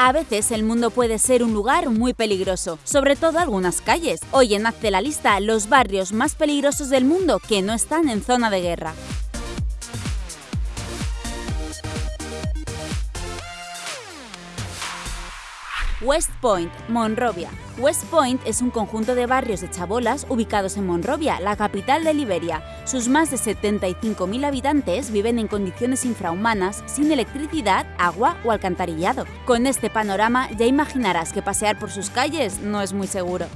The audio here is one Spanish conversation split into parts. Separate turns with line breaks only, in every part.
A veces el mundo puede ser un lugar muy peligroso, sobre todo algunas calles. Hoy en Hazte la lista los barrios más peligrosos del mundo que no están en zona de guerra. West Point, Monrovia. West Point es un conjunto de barrios de chabolas ubicados en Monrovia, la capital de Liberia. Sus más de 75.000 habitantes viven en condiciones infrahumanas, sin electricidad, agua o alcantarillado. Con este panorama ya imaginarás que pasear por sus calles no es muy seguro.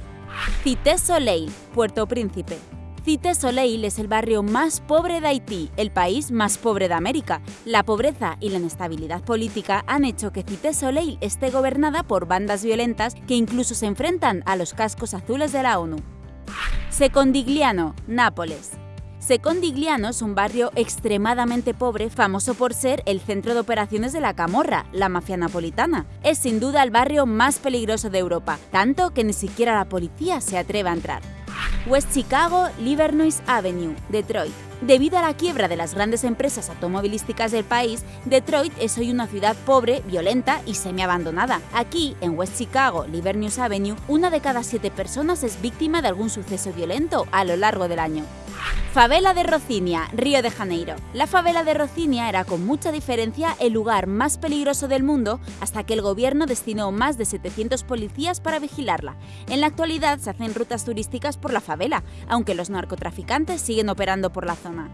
Cité Soleil, Puerto Príncipe. Cité Soleil es el barrio más pobre de Haití, el país más pobre de América. La pobreza y la inestabilidad política han hecho que Cité Soleil esté gobernada por bandas violentas que incluso se enfrentan a los cascos azules de la ONU. Secondigliano, Nápoles. Secondigliano es un barrio extremadamente pobre, famoso por ser el centro de operaciones de la Camorra, la mafia napolitana. Es sin duda el barrio más peligroso de Europa, tanto que ni siquiera la policía se atreve a entrar. West Chicago, Livernois Avenue, Detroit. Debido a la quiebra de las grandes empresas automovilísticas del país, Detroit es hoy una ciudad pobre, violenta y semi-abandonada. Aquí, en West Chicago, Livernois Avenue, una de cada siete personas es víctima de algún suceso violento a lo largo del año. Favela de Rocinia, Río de Janeiro. La favela de Rocinia era con mucha diferencia el lugar más peligroso del mundo hasta que el gobierno destinó más de 700 policías para vigilarla. En la actualidad se hacen rutas turísticas por la favela, aunque los narcotraficantes siguen operando por la zona.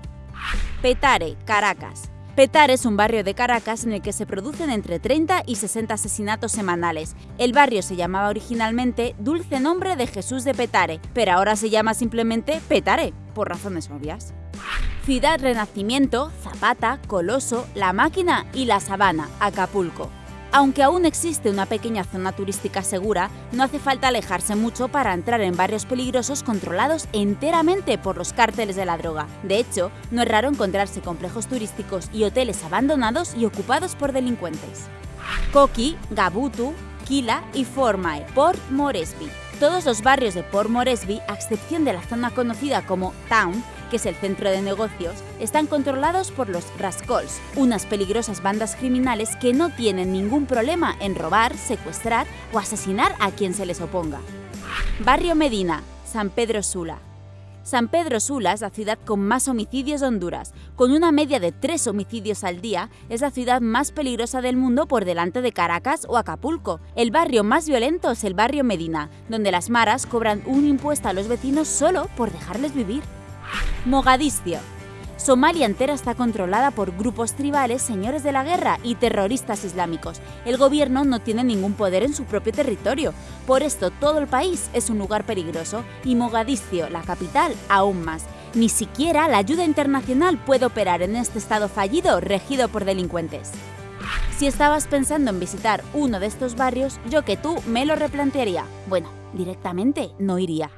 Petare, Caracas. Petare es un barrio de Caracas en el que se producen entre 30 y 60 asesinatos semanales. El barrio se llamaba originalmente Dulce Nombre de Jesús de Petare, pero ahora se llama simplemente Petare, por razones obvias. Ciudad Renacimiento, Zapata, Coloso, La Máquina y La Sabana, Acapulco. Aunque aún existe una pequeña zona turística segura, no hace falta alejarse mucho para entrar en barrios peligrosos controlados enteramente por los cárteles de la droga. De hecho, no es raro encontrarse complejos turísticos y hoteles abandonados y ocupados por delincuentes. Koki, Gabutu, Kila y Formay, Port Moresby. Todos los barrios de Port Moresby, a excepción de la zona conocida como Town, que es el centro de negocios, están controlados por los Rascals, unas peligrosas bandas criminales que no tienen ningún problema en robar, secuestrar o asesinar a quien se les oponga. Barrio Medina, San Pedro Sula. San Pedro Sula es la ciudad con más homicidios de Honduras. Con una media de tres homicidios al día, es la ciudad más peligrosa del mundo por delante de Caracas o Acapulco. El barrio más violento es el barrio Medina, donde las maras cobran un impuesto a los vecinos solo por dejarles vivir. Mogadiscio. Somalia entera está controlada por grupos tribales, señores de la guerra y terroristas islámicos. El gobierno no tiene ningún poder en su propio territorio. Por esto todo el país es un lugar peligroso y Mogadiscio, la capital, aún más. Ni siquiera la ayuda internacional puede operar en este estado fallido regido por delincuentes. Si estabas pensando en visitar uno de estos barrios, yo que tú me lo replantearía. Bueno, directamente no iría.